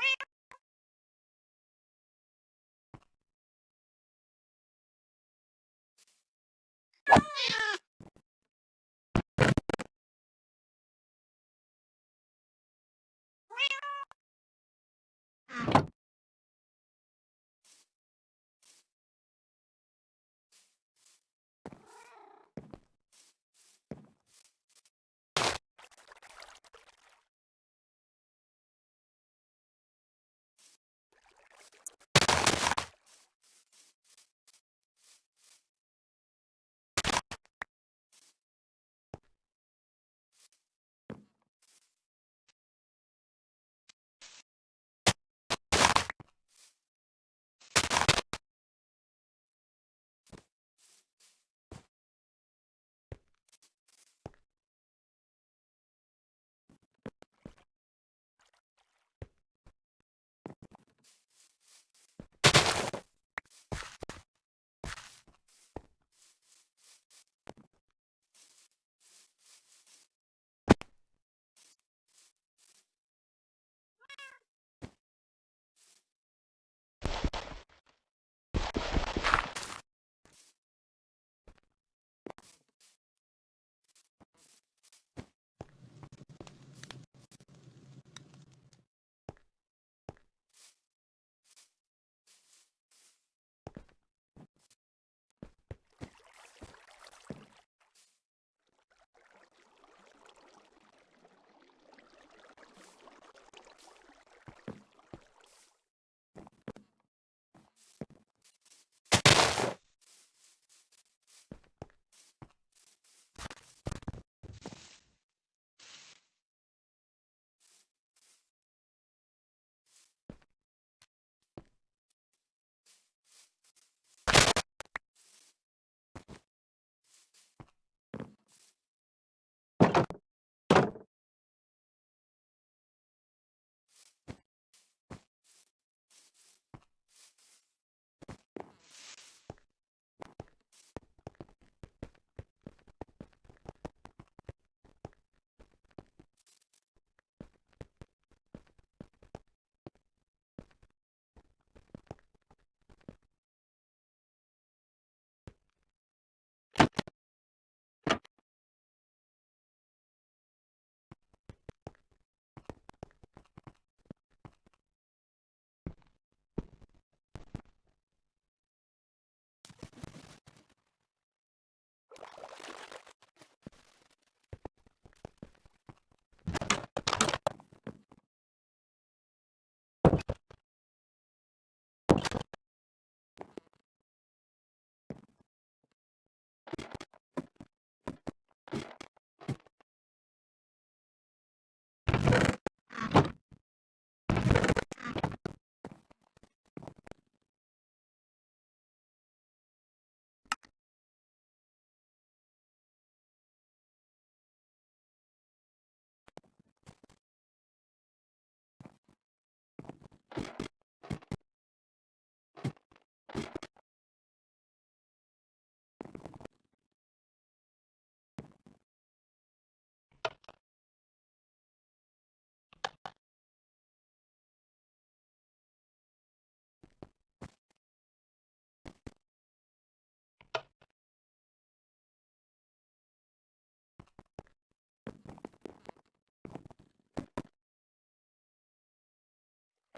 Yeah.